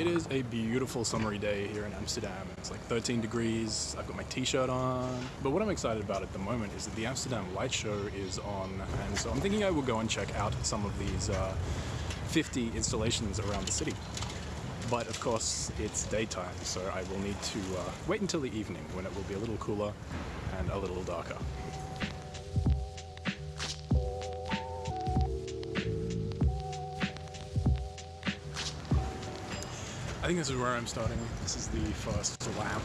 It is a beautiful summery day here in Amsterdam. It's like 13 degrees. I've got my t-shirt on. But what I'm excited about at the moment is that the Amsterdam Light Show is on. And so I'm thinking I will go and check out some of these uh, 50 installations around the city. But of course, it's daytime, so I will need to uh, wait until the evening when it will be a little cooler and a little darker. Think this is where I'm starting. This is the first lamp.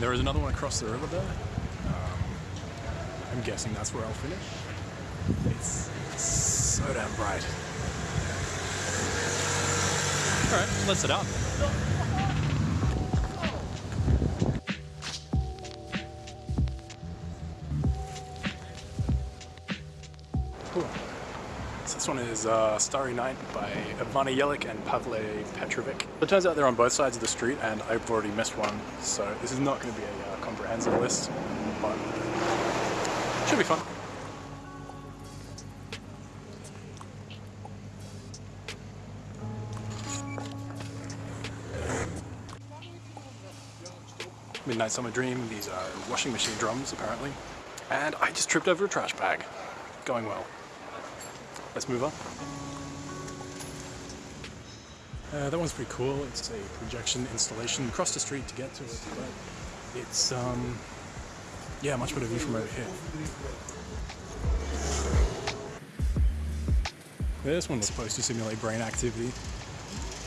There is another one across the river there. Um, I'm guessing that's where I'll finish. It's so damn bright. Alright, let's head out. Is uh, Starry Night by Ivana Yelik and Pavle Petrovic. It turns out they're on both sides of the street and I've already missed one, so this is not going to be a uh, comprehensive list, but should be fun. Midnight Summer Dream, these are washing machine drums apparently. And I just tripped over a trash bag. Going well. Let's move on. Uh, that one's pretty cool. It's a projection installation across the street to get to it, but it's, um, yeah, much better view from over here. This one was supposed to simulate brain activity.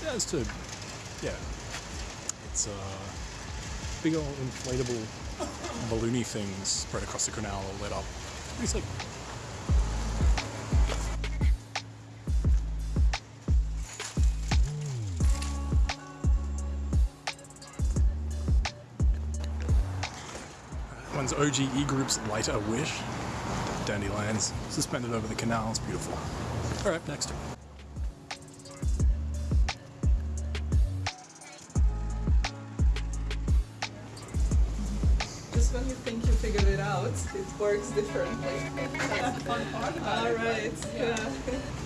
Just to, yeah, it's uh, big old inflatable balloony things spread across the canal all lit up. Pretty sick. OGE Group's Lighter Wish. Dandelions suspended over the canal. It's beautiful. Alright, next. Just when you think you figured it out, it works differently. All right. Yeah.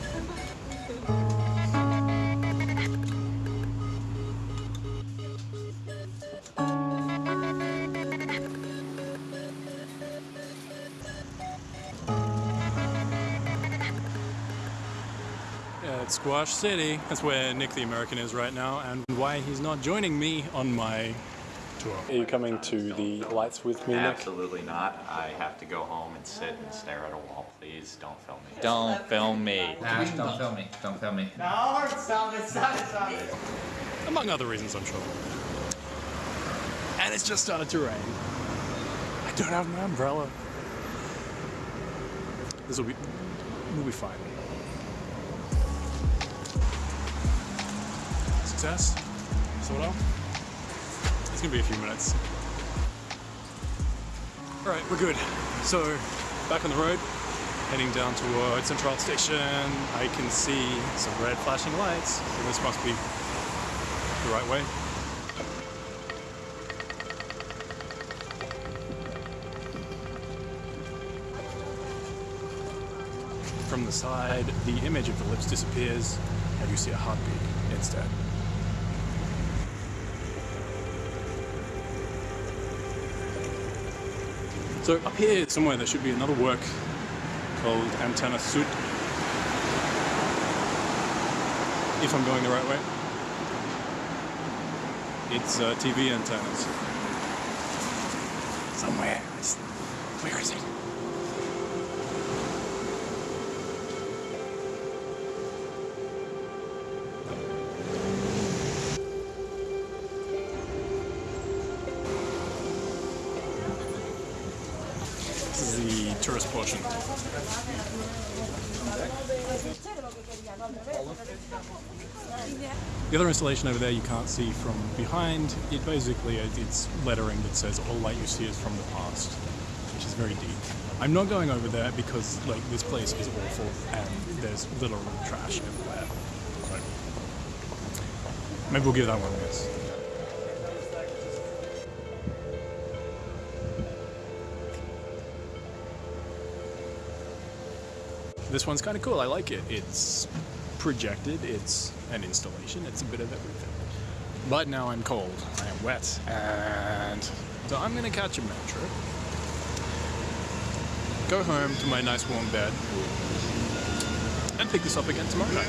Yeah, it's Squash City. That's where Nick the American is right now, and why he's not joining me on my tour. Are you coming to the lights with me, Nick? Absolutely not. I have to go home and sit and stare at a wall. Please don't film me. Don't film me. Ash, don't film me. Don't film me. Among other reasons, I'm sure. And it's just started to rain. I don't have my umbrella. This will be, we'll be fine. Success? Sort? It's gonna be a few minutes. Alright, we're good. So, back on the road, heading down towards Central Station. I can see some red flashing lights, so this must be the right way. From the side, the image of the lips disappears, and you see a heartbeat instead. So up here somewhere there should be another work called Antenna Sud. If I'm going the right way. It's uh, TV antennas. Somewhere. Where is it? The tourist portion. The other installation over there you can't see from behind. It basically it's lettering that says all light you see is from the past, which is very deep. I'm not going over there because like this place is awful and there's literal trash everywhere. So maybe we'll give that one a miss. This one's kind of cool. I like it. It's projected. It's an installation. It's a bit of everything. But now I'm cold, I am wet, and so I'm gonna catch a metro. Go home to my nice warm bed and pick this up again tomorrow night.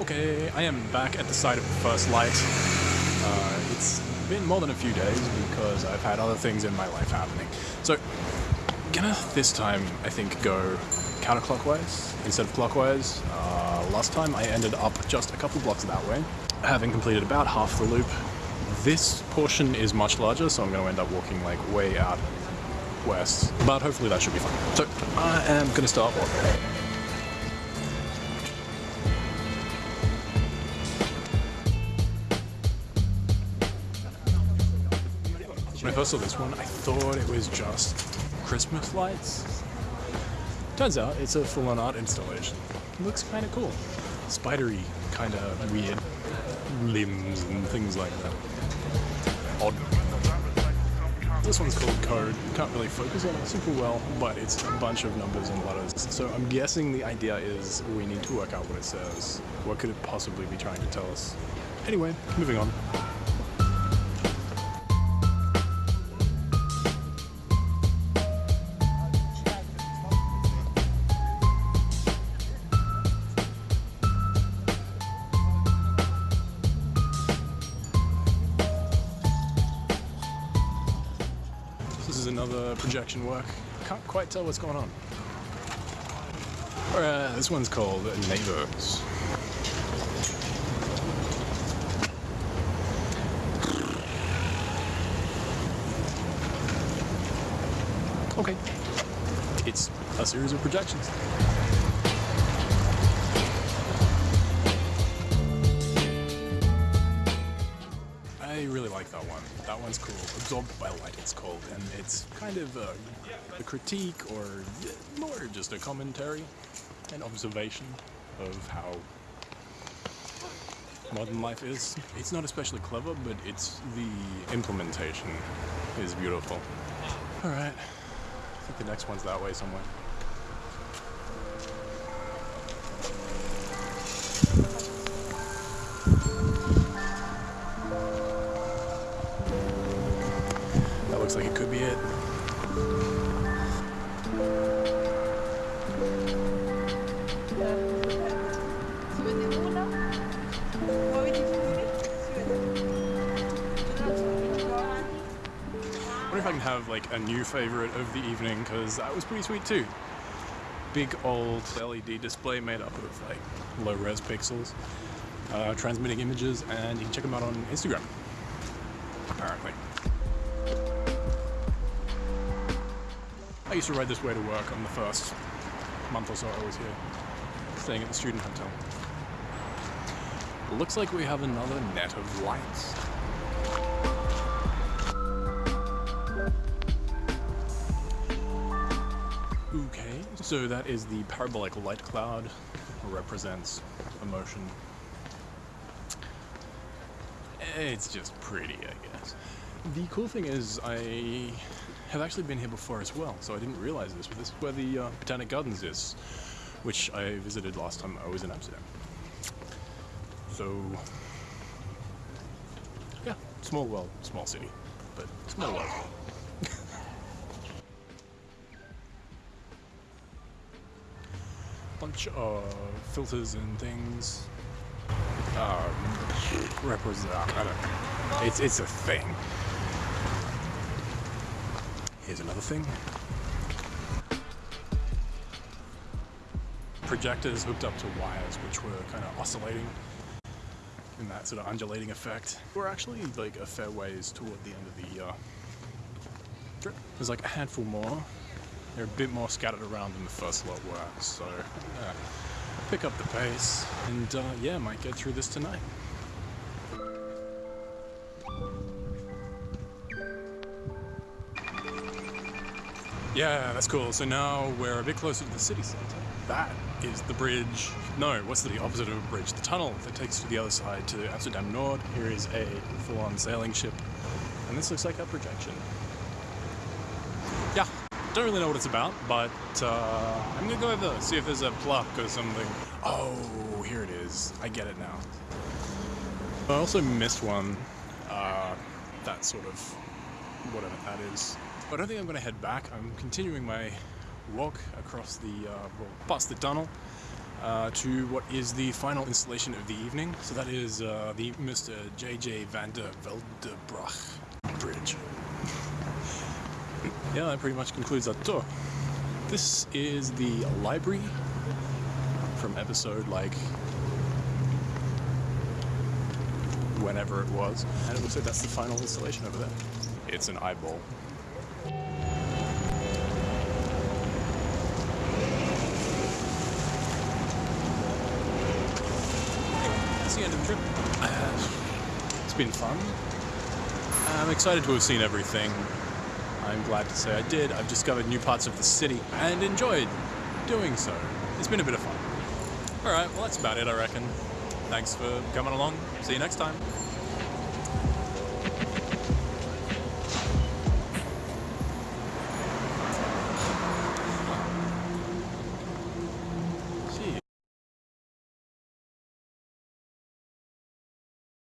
Okay, I am back at the site of the first light. Uh, it's been more than a few days because I've had other things in my life happening. So, gonna this time, I think, go counterclockwise instead of clockwise. Uh, last time I ended up just a couple blocks that way, having completed about half the loop. This portion is much larger, so I'm gonna end up walking like way out west, but hopefully that should be fine. So, I am gonna start walking. When I first saw this one, I thought it was just Christmas lights. Turns out it's a full-on art installation. It looks kind of cool. Spidery, kind of weird limbs and things like that. Odd. This one's called Code. Can't really focus on it super well, but it's a bunch of numbers and letters. So I'm guessing the idea is we need to work out what it says. What could it possibly be trying to tell us? Anyway, moving on. Another projection work. Can't quite tell what's going on. Alright, this one's called Neighbors. Okay. It's a series of projections. Like that one. That one's cool. Absorbed by Light, it's called, and it's kind of a, a critique or more just a commentary, an observation of how modern life is. It's not especially clever, but it's the implementation is beautiful. All right, I think the next one's that way somewhere. Wonder if I can have like a new favorite of the evening because that was pretty sweet too. Big old LED display made up of like low res pixels, uh, transmitting images, and you can check them out on Instagram. Apparently. I used to ride this way to work on the first month or so I was here, staying at the student hotel. Looks like we have another net of lights. Okay, so that is the parabolic light cloud, represents emotion. It's just pretty, I guess. The cool thing is, I have actually been here before as well, so I didn't realize this, but this is where the uh, Botanic Gardens is, which I visited last time I was in Amsterdam. So, yeah, small world, small city, but small world. bunch of filters and things. Um, represent. I don't know. It's it's a thing. Here's another thing. Projectors hooked up to wires, which were kind of oscillating in that sort of undulating effect. We're actually like a fair ways toward the end of the uh, trip. There's like a handful more. They're a bit more scattered around than the first lot were, so uh, pick up the pace and uh, yeah, might get through this tonight. Yeah, that's cool. So now we're a bit closer to the city centre. That is the bridge. No, what's the opposite of a bridge? The tunnel that takes to the other side to Amsterdam Nord. Here is a full on sailing ship. And this looks like a projection. Yeah, don't really know what it's about, but uh, I'm gonna go over there, see if there's a plaque or something. Oh, here it is. I get it now. I also missed one. Uh, that sort of whatever that is. But I don't think I'm going to head back. I'm continuing my walk across the, uh, well, past the tunnel uh, to what is the final installation of the evening. So that is uh, the Mr. J.J. van der Veldebrach Bridge. yeah, that pretty much concludes our tour. This is the library from episode like whenever it was. And it looks like that's the final installation over there. It's an eyeball. That's the end of the trip. It's been fun. I'm excited to have seen everything. I'm glad to say I did. I've discovered new parts of the city and enjoyed doing so. It's been a bit of fun. Alright, well that's about it I reckon. Thanks for coming along. See you next time.